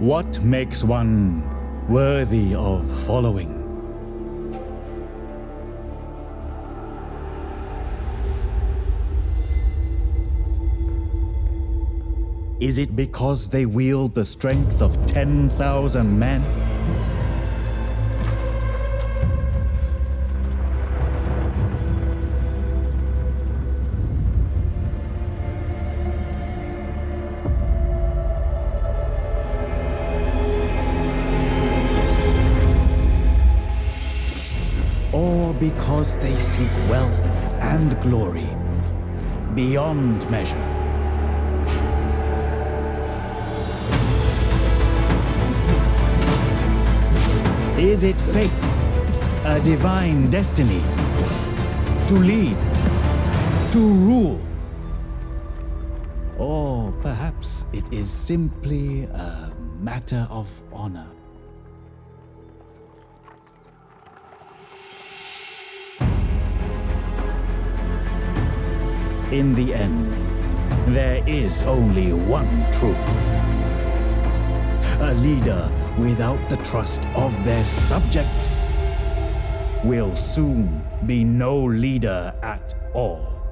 What makes one worthy of following? Is it because they wield the strength of 10,000 men? Because they seek wealth and glory beyond measure? Is it fate, a divine destiny, to lead, to rule? Or perhaps it is simply a matter of honor. In the end, there is only one truth. A leader without the trust of their subjects will soon be no leader at all.